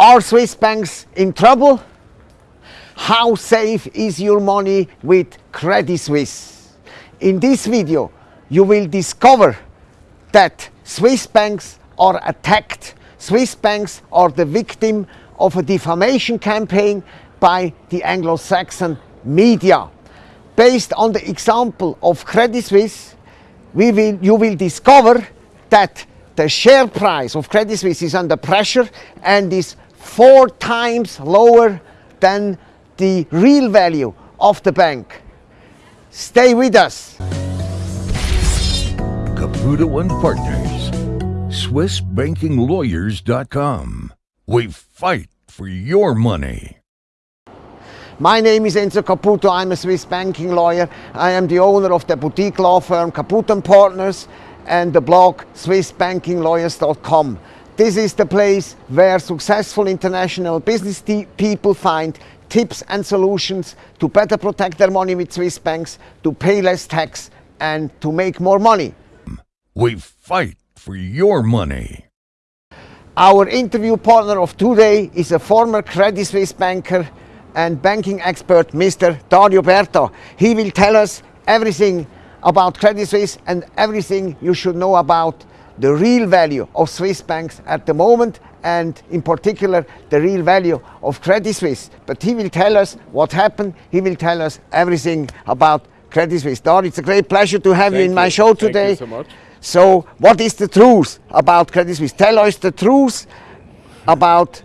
Are Swiss banks in trouble? How safe is your money with Credit Suisse? In this video, you will discover that Swiss banks are attacked. Swiss banks are the victim of a defamation campaign by the Anglo-Saxon media. Based on the example of Credit Suisse, we will, you will discover that the share price of Credit Suisse is under pressure and is four times lower than the real value of the bank. Stay with us. Caputo and Partners, SwissBankingLawyers.com. We fight for your money. My name is Enzo Caputo. I'm a Swiss banking lawyer. I am the owner of the boutique law firm Caputo and Partners and the blog SwissBankingLawyers.com. This is the place where successful international business people find tips and solutions to better protect their money with Swiss banks, to pay less tax and to make more money. We fight for your money. Our interview partner of today is a former Credit Suisse banker and banking expert, Mr. Dario Berta. He will tell us everything about Credit Suisse and everything you should know about the real value of Swiss banks at the moment and in particular the real value of Credit Suisse. But he will tell us what happened, he will tell us everything about Credit Suisse. Don, it's a great pleasure to have Thank you in my you. show Thank you today. so much. So what is the truth about Credit Suisse? Tell us the truth about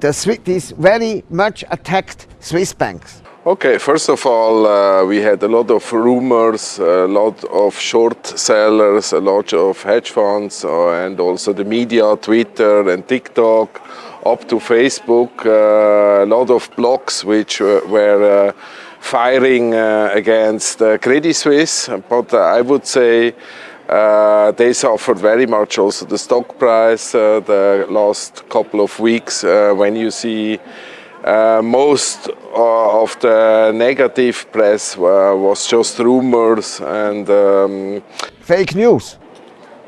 the Swi- these very much attacked Swiss banks. Okay, first of all, uh, we had a lot of rumors, a lot of short sellers, a lot of hedge funds, uh, and also the media, Twitter and TikTok, up to Facebook, uh, a lot of blogs which were, were uh, firing uh, against uh, Credit Suisse. But uh, I would say uh, they suffered very much also the stock price uh, the last couple of weeks uh, when you see uh, most uh, of the negative press uh, was just rumors and um, Fake news.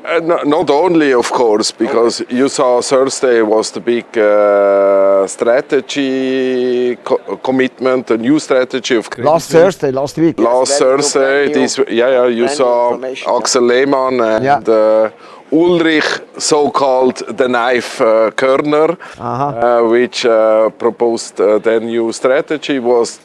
Uh, no- not only of course because you saw Thursday was the big uh, strategy co- commitment, a new strategy of Credit Last Thursday, last week. Last Thursday, this, yeah, yeah, you saw. Axel Lehmann and Yeah. uh, Ulrich, so-called the knife uh, Körner, uh, which uh, proposed uh, their new strategy was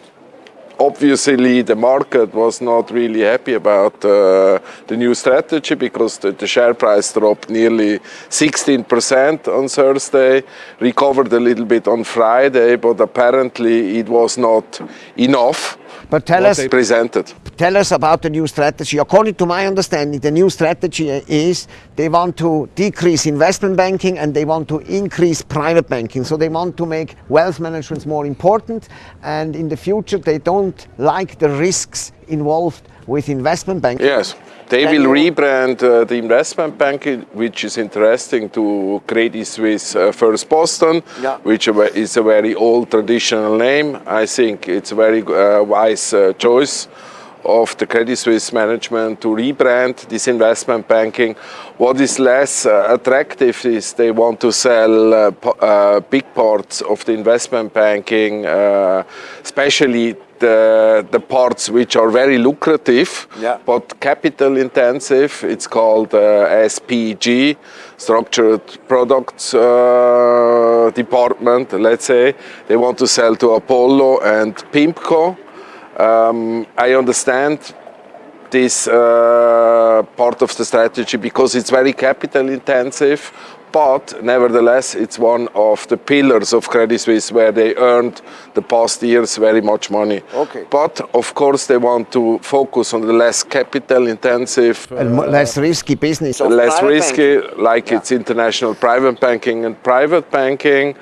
obviously the market was not really happy about uh, the new strategy because the, the share price dropped nearly 16% on Thursday, recovered a little bit on Friday, but apparently it was not enough But tell us, presented. Tell us about the new strategy. According to my understanding, the new strategy is they want to decrease investment banking and they want to increase private banking. So they want to make wealth management more important and in the future they don't like the risks involved with investment banking. Yes, they will rebrand uh, the investment bank, which is interesting to Credit Suisse uh, First Boston, Yeah. which is a very old traditional name. I think it's a very uh, wise uh, choice of the Credit Suisse management to rebrand this investment banking. What is less uh, attractive is they want to sell uh, uh, big parts of the investment banking, uh, especially the, the parts which are very lucrative Yeah. but capital intensive. It's called uh, SPG, Structured Products uh, Department, let's say. They want to sell to Apollo and PIMCO. Um, I understand this uh, part of the strategy because it's very capital intensive, but nevertheless it's one of the pillars of Credit Suisse where they earned the past years very much money. Okay. But of course they want to focus on the less capital intensive, And mo- less risky business. of less risky, banking. like Yeah. it's international private banking and private banking.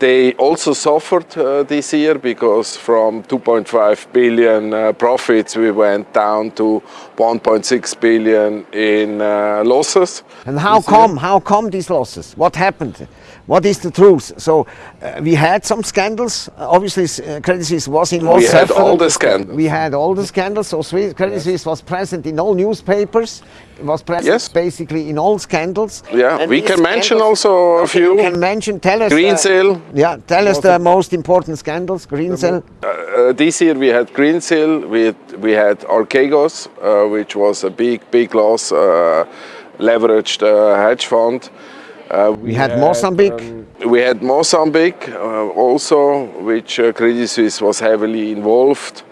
They also suffered uh, this year because from 2.5 billion uh, profits we went down to 1.6 billion in uh, losses. And how come? How come these losses? What happened? What is the truth? So uh, we had some scandals. Uh, obviously, uh, Credit Suisse was involved. We had all the scandals. We had all the scandals. So Swiss, Credit Suisse was present in all newspapers. It was present Yes. basically in all scandals. Yeah, And we can mention also a few. You can mention. Tell us. uh, Greensill. yeah, tell us the most important scandals. Greensill. Uh, this year we had Greensill, we had, we had Archegos, uh, which was a big, big loss, uh, leveraged uh, hedge fund. Uh, We had Mozambique. um, we had Mozambique uh, also, which uh, Credit Suisse was heavily involved.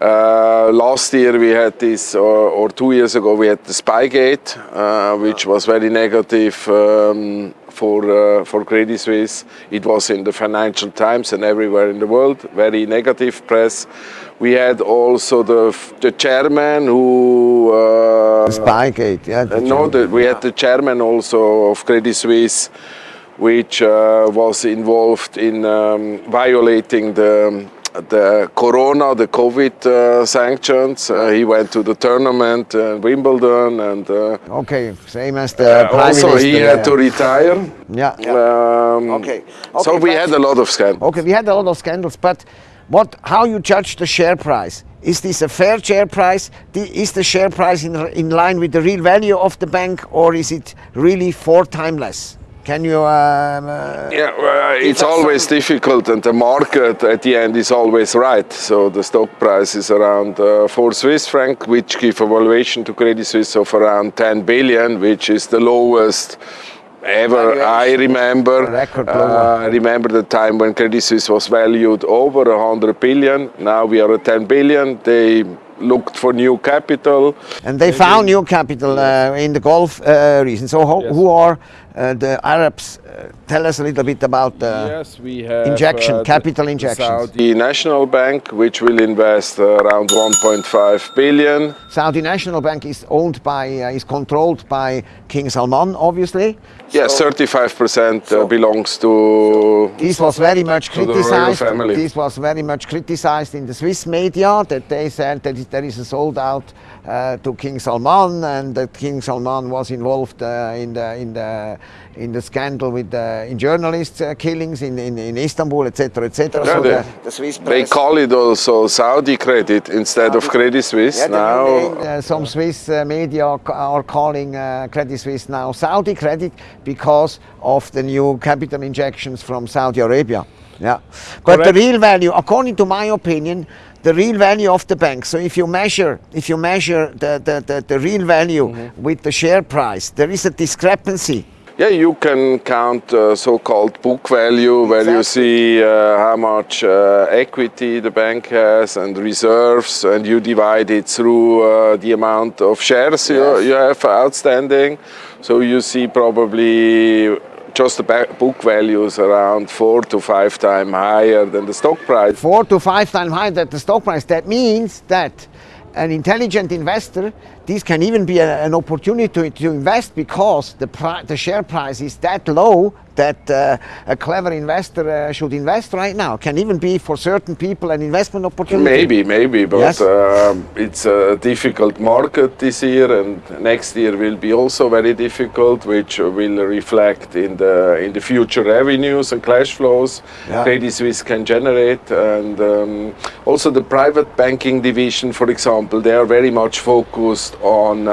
Uh, last year we had this, or, or two years ago we had the Spygate, uh, which was very negative um, for uh, for Credit Suisse. It was in the Financial Times and everywhere in the world, very negative press. We had also the the chairman who. Uh, Spygate. Yeah. the uh, no, the, we had the chairman also of Credit Suisse, which uh, was involved in um, violating the the Corona, the COVID uh, sanctions. Uh, he went to the tournament in Wimbledon, and uh, Okay, same as the prime also minister. he yeah. had to retire. Yeah. Um, Okay. so we had a lot of scandals. Okay, we had a lot of scandals, but what? How you judge the share price? Is this a fair share price? Is the share price in, in line with the real value of the bank, or is it really four times less? Can you? Um, uh, Yeah, well, it's always difficult, and the market at the end is always right. So the stock price is around uh, four Swiss franc, which give a valuation to Credit Suisse of around 10 billion, which is the lowest ever I remember. Uh. I remember the time when Credit Suisse was valued over 100 billion. Now we are at 10 billion. They looked for new capital. and they found new capital uh, in the Gulf uh, region. So ho- who are uh, the Arabs? Uh, tell us a little bit about the. yes, we have injection, uh, the- capital the injections. Saudi National Bank, which will invest around 1.5 billion. Saudi National Bank is owned by, uh, is controlled by King Salman, obviously. Yes, 35% uh, So- belongs to. This was very much To the royal criticized. This was very much criticized in the Swiss media that they said that there is a sold out uh, to King Salman and that King Salman was involved uh, in the in the in the scandal with the in journalists uh, killings in, in, in Istanbul, etc., etc. Yeah, so they- the, the Swiss They call it also Saudi credit instead of Credit Suisse Yeah, now. new name, uh, some Swiss uh, media are, are calling uh, Credit Suisse now Saudi Credit because of the new capital injections from Saudi Arabia. Yeah, but the real value, according to my opinion, the real value of the bank. So if you measure, if you measure the, the, the, the real value Mm-hmm. with the share price, there is a discrepancy. Yeah, you can count uh, so-called book value, where you see uh, how much uh, equity the bank has and reserves, and you divide it through uh, the amount of shares you, you have outstanding. So you see probably just the book value is around four to five times higher than the stock price. four to five times higher than the stock price. That means that an intelligent investor, this can even be a- an opportunity to, to invest because the, the share price is that low that uh, a clever investor uh, should invest right now. Can even be for certain people an investment opportunity. Maybe, maybe, but Yes. um, it's a difficult market this year, and next year will be also very difficult, which will reflect in the in the future revenues and cash flows Yeah. Credit Suisse can generate, and um, also the private banking division, for example, they are very much focused on.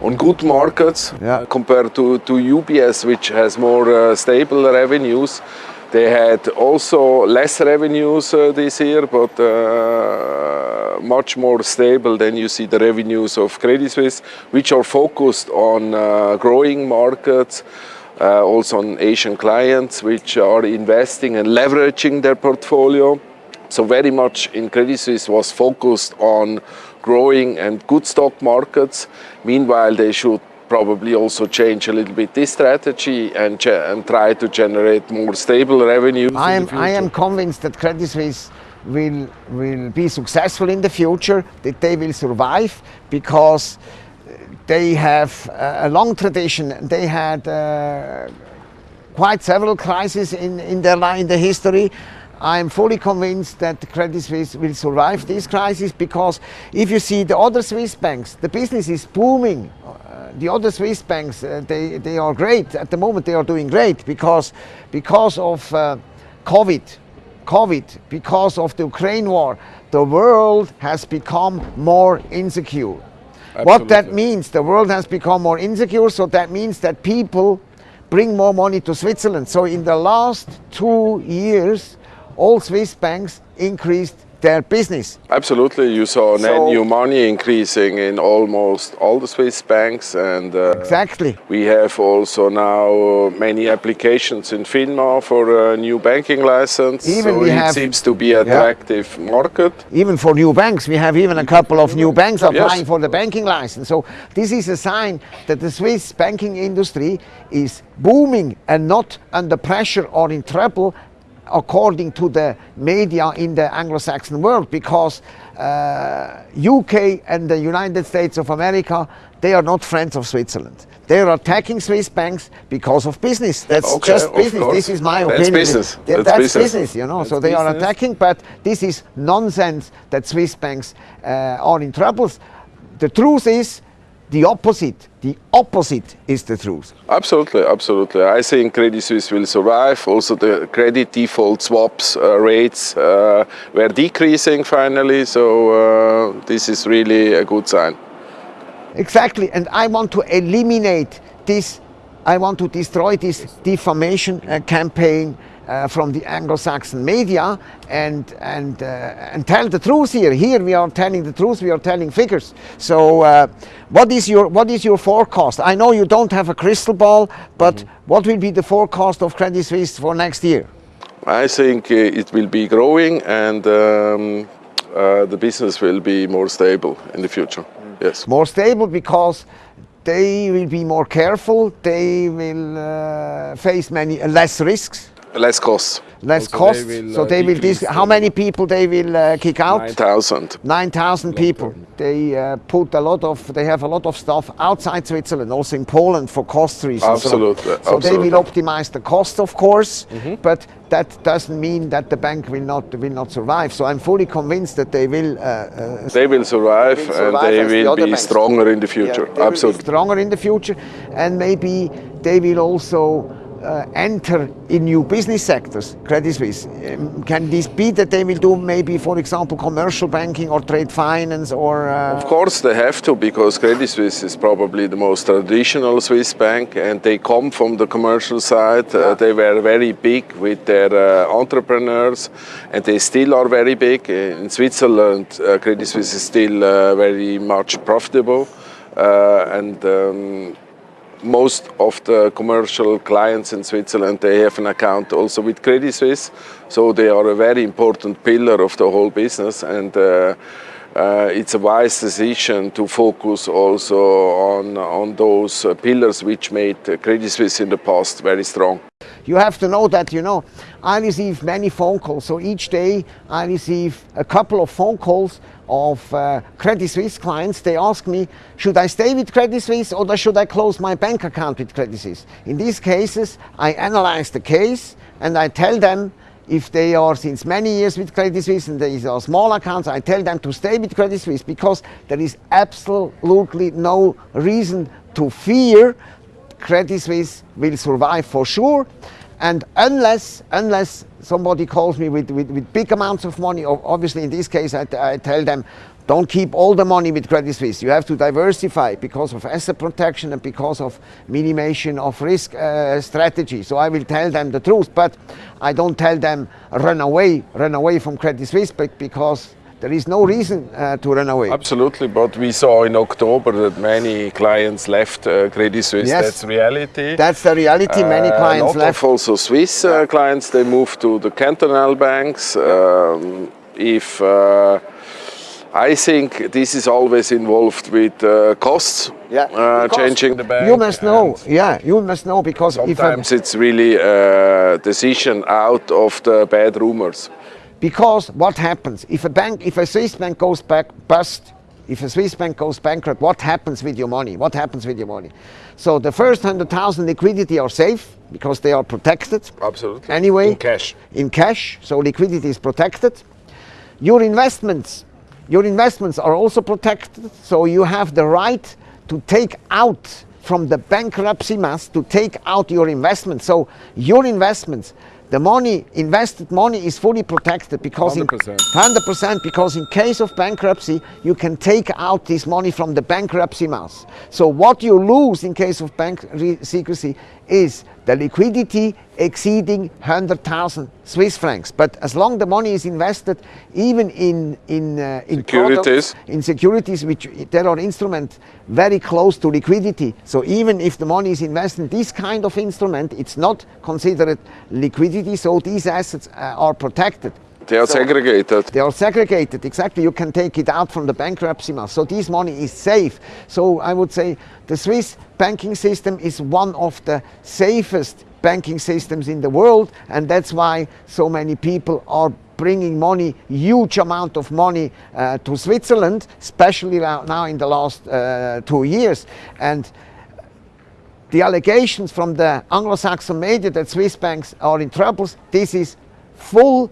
On good markets Yeah. compared to, to UBS, which has more uh, stable revenues. They had also less revenues uh, this year, but uh, much more stable than you see the revenues of Credit Suisse, which are focused on uh, growing markets. Uh, also on Asian clients, which are investing and leveraging their portfolio. So very much in Credit Suisse was focused on growing and good stock markets. Meanwhile, they should probably also change a little bit this strategy and, and try to generate more stable revenues. I am, I am convinced that Credit Suisse will, will be successful in the future, that they will survive because they have a long tradition. They had uh, quite several crises in, in their in the history. I'm fully convinced that the Credit Suisse will survive this crisis because if you see the other Swiss banks, the business is booming. Uh, the other Swiss banks, uh, they, they are great. At the moment, they are doing great because, because of uh, COVID. COVID, because of the Ukraine war, the world has become more insecure. What that means, the world has become more insecure, so that means that people bring more money to Switzerland. So in the last two years, all Swiss banks increased their business. Absolutely, you saw net So- new money increasing in almost all the Swiss banks, and uh, Exactly. we have also now many applications in FINMA for a new banking license. Even so we it have- seems to be an attractive market. Even for new banks, we have even a couple of new banks applying Yes. for the banking license. So this is a sign that the Swiss banking industry is booming and not under pressure or in trouble according to the media in the Anglo-Saxon world because uh, UK and the United States of America, they are not friends of Switzerland. They are attacking Swiss banks because of business. That's Okay, just business. course. This is my That's opinion. business. That's That's, business. business. you know. so That's they are attacking, but this is nonsense that Swiss banks uh, are in troubles. The truth is the opposite. The opposite is the truth. Absolutely, absolutely. I think Credit Suisse will survive. Also, the credit default swaps uh, rates uh, were decreasing finally, so uh, this is really a good sign. Exactly, and I want to eliminate this. I want to destroy this defamation uh, campaign uh, from the Anglo-Saxon media and and uh, and tell the truth here. Here we are telling the truth. We are telling figures. So, uh, what is your what is your forecast? I know you don't have a crystal ball, but what will be the forecast of Credit Suisse for next year? I think uh, it will be growing and um, uh, the business will be more stable in the future. Yes. more stable because they will be more careful. They will uh, face many less risks, Less cost. less Also, they will, so uh, they will. Dis- how many people they will uh, kick out? 9,000. 9,000 people. They uh, put a lot of. They have a lot of stuff outside Switzerland, also in Poland for cost reasons. So- Absolutely, So, they absolutely. will optimize the cost, of course, but that doesn't mean that the bank will not will not survive. So I'm fully convinced that they will. Uh, uh, They will survive, will and they as the will be banks. stronger in the Yeah, future. they will be Absolutely. stronger in the future, and maybe they will also uh, enter in new business sectors. Credit Suisse. Um, can this be that they will do maybe, for example, commercial banking or trade finance or? Uh, Of course, they have to because Credit Suisse is probably the most traditional Swiss bank, and they come from the commercial side. Uh, they were very big with their uh, entrepreneurs, and they still are very big. In Switzerland, uh, Credit Suisse is still uh, very much profitable, and. Um, most of the commercial clients in Switzerland they have an account also with Credit Suisse, so they are a very important pillar of the whole business and. Uh, uh, it's a wise decision to focus also on on those uh, pillars which made uh, Credit Suisse in the past very strong. You have to know that, you know, I receive many phone calls. So each day I receive a couple of phone calls of uh, Credit Suisse clients. They ask me, should I stay with Credit Suisse or should I close my bank account with Credit Suisse? In these cases, I analyze the case and I tell them if they are since many years with Credit Suisse and these are small accounts, I tell them to stay with Credit Suisse because there is absolutely no reason to fear Credit Suisse will survive for sure. And unless, unless somebody calls me with, with, with big amounts of money, obviously in this case I, I tell them, don't keep all the money with Credit Suisse. You have to diversify because of asset protection and because of minimization of risk uh, strategy. So I will tell them the truth, but I don't tell them run away, run away from Credit Suisse, but because there is no reason uh, to run away. Absolutely, but we saw in October that many clients left uh, Credit Suisse. Yes. That's reality. That's the reality. Many Uh, clients a lot left. Of also Swiss uh, clients they moved to the cantonal banks. Um, if uh, I think this is always involved with uh, costs, Yeah, uh, changing the bank. You must know, yeah, you must know because if Sometimes it's really a decision out of the bad rumors. because what happens if a bank, if a Swiss bank goes back bust, if a Swiss bank goes bankrupt, what happens with your money? What happens with your money? So the first 100,000 liquidity are safe because they are protected. Absolutely. Anyway. In cash. In cash, so liquidity is protected. Your investments, your investments are also protected, so you have the right to take out from the bankruptcy mass to take out your investments. So your investments, the money, invested money is fully protected because 100%. 100% because in case of bankruptcy, you can take out this money from the bankruptcy mass. So what you lose in case of bank secrecy is the liquidity exceeding 100,000 Swiss francs. But as long the money is invested, even in in uh, in Securities. products, in securities, which there are instruments very close to liquidity. So even if the money is invested in this kind of instrument, it's not considered liquidity. So these assets uh, are protected. They are So- segregated. they are segregated, exactly. You can take it out from the bankruptcy mass. So this money is safe. So I would say the Swiss banking system is one of the safest banking systems in the world, and that's why so many people are bringing money, huge amount of money uh, to Switzerland, especially now in the last uh, two years. And the allegations from the Anglo-Saxon media that Swiss banks are in troubles, this is full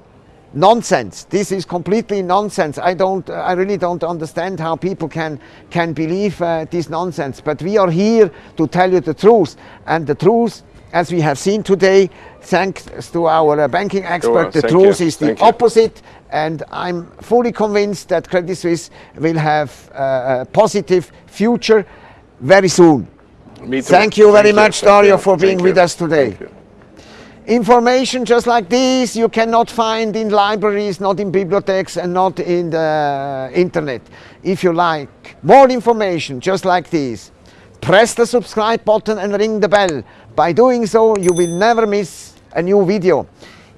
nonsense. This is completely nonsense. I don't, I really don't understand how people can can believe uh, this nonsense. But we are here to tell you the truth, and the truth, as we have seen today, thanks to our uh, banking expert, the truth you, is the thank you. opposite. And I'm fully convinced that Credit Suisse will have uh, a positive future very soon. Thank you very Thank much, Dario, for being with us today. Information just like this you cannot find in libraries, not in bibliotheques, and not in the internet. If you like more information just like this, press the subscribe button and ring the bell. By doing so, you will never miss a new video.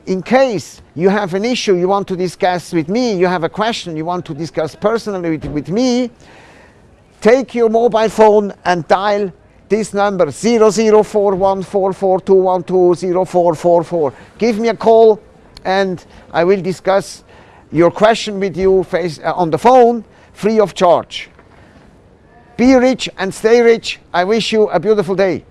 In case you have an issue you want to discuss with me, you have a question you want to discuss personally with, with me, take your mobile phone and dial this number 00414421204444. Give me a call and I will discuss your question with you face, uh, on the phone free of charge. Be rich and stay rich. I wish you a beautiful day.